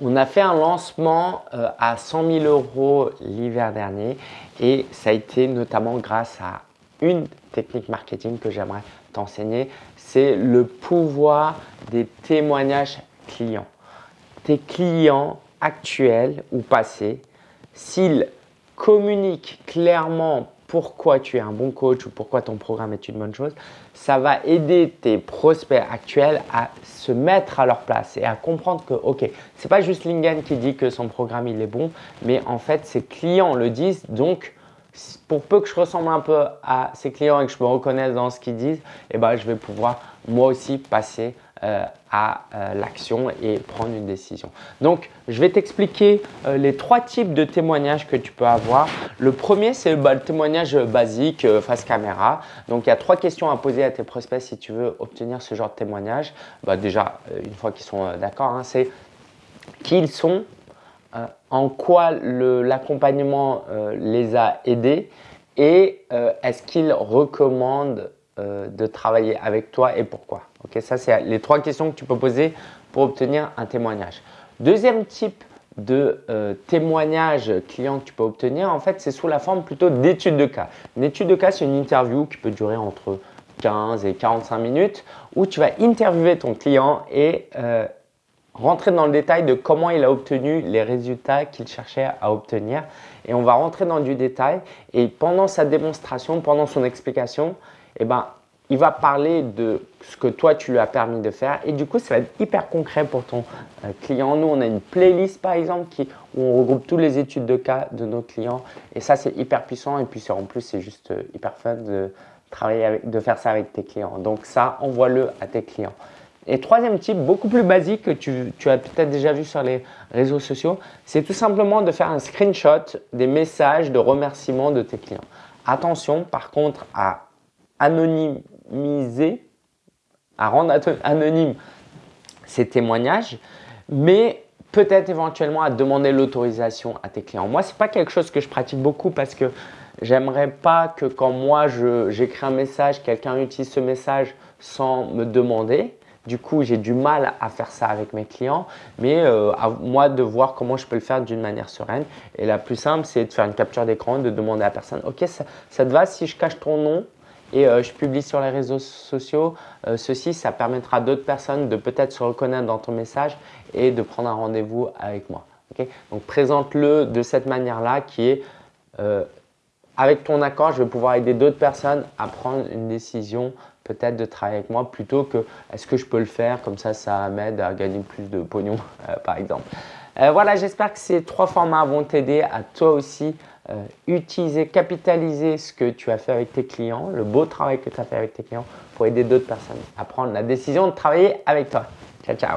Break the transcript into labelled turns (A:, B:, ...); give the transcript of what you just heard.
A: On a fait un lancement euh, à 100 000 euros l'hiver dernier et ça a été notamment grâce à une technique marketing que j'aimerais t'enseigner. C'est le pouvoir des témoignages clients. Tes clients actuels ou passés, s'ils communiquent clairement pourquoi tu es un bon coach ou pourquoi ton programme est une bonne chose, ça va aider tes prospects actuels à se mettre à leur place et à comprendre que, ok, ce n'est pas juste Lingen qui dit que son programme il est bon, mais en fait ses clients le disent. Donc, pour peu que je ressemble un peu à ses clients et que je me reconnaisse dans ce qu'ils disent, eh ben, je vais pouvoir moi aussi passer euh, à euh, l'action et prendre une décision. Donc, je vais t'expliquer euh, les trois types de témoignages que tu peux avoir. Le premier, c'est bah, le témoignage basique face caméra. Donc, il y a trois questions à poser à tes prospects si tu veux obtenir ce genre de témoignage. Bah, déjà, une fois qu'ils sont d'accord, hein, c'est qui ils sont, en quoi l'accompagnement les a aidés et est-ce qu'ils recommandent de travailler avec toi et pourquoi. Ok, ça, c'est les trois questions que tu peux poser pour obtenir un témoignage. Deuxième type de euh, témoignage client que tu peux obtenir, en fait, c'est sous la forme plutôt d'étude de cas. Une étude de cas, c'est une interview qui peut durer entre 15 et 45 minutes où tu vas interviewer ton client et euh, rentrer dans le détail de comment il a obtenu les résultats qu'il cherchait à obtenir. Et on va rentrer dans du détail et pendant sa démonstration, pendant son explication, eh ben, il va parler de ce que toi, tu lui as permis de faire. Et du coup, ça va être hyper concret pour ton euh, client. Nous, on a une playlist, par exemple, qui, où on regroupe toutes les études de cas de nos clients. Et ça, c'est hyper puissant. Et puis, en plus, c'est juste euh, hyper fun de travailler avec, de faire ça avec tes clients. Donc, ça, envoie-le à tes clients. Et troisième type, beaucoup plus basique, que tu, as peut-être déjà vu sur les réseaux sociaux, c'est tout simplement de faire un screenshot des messages de remerciement de tes clients. Attention, par contre, à anonymiser, à rendre anonyme ces témoignages, mais peut-être éventuellement à demander l'autorisation à tes clients. Moi, ce n'est pas quelque chose que je pratique beaucoup parce que j'aimerais pas que quand moi j'écris un message, quelqu'un utilise ce message sans me demander. Du coup, j'ai du mal à faire ça avec mes clients, mais euh, à moi de voir comment je peux le faire d'une manière sereine. Et la plus simple, c'est de faire une capture d'écran, de demander à la personne, OK, ça, ça te va si je cache ton nom? Et euh, je publie sur les réseaux sociaux. Euh, ceci, ça permettra à d'autres personnes de peut-être se reconnaître dans ton message et de prendre un rendez-vous avec moi. Donc, présente-le de cette manière-là qui est euh, avec ton accord, je vais pouvoir aider d'autres personnes à prendre une décision peut-être de travailler avec moi plutôt que est-ce que je peux le faire? Comme ça, ça m'aide à gagner plus de pognon par exemple. voilà, j'espère que ces trois formats vont t'aider à toi aussi euh, utiliser, capitaliser ce que tu as fait avec tes clients, le beau travail que tu as fait avec tes clients pour aider d'autres personnes à prendre la décision de travailler avec toi. Ciao, ciao